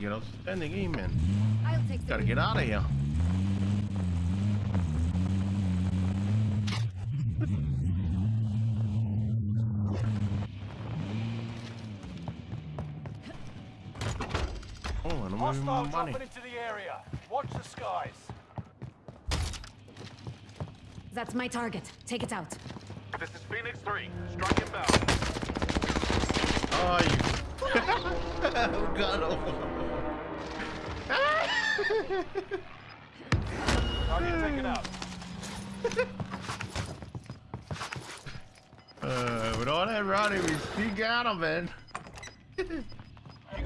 get outstanding aim, man. I'll take Gotta get out of here. Oh, and I'm Hostile moving money. dropping into the area. Watch the skies. That's my target. Take it out. This is Phoenix 3. Strike inbound. Oh, you. Oh, God. Oh. Target taken out. Uh, with all that running, we still got him, man.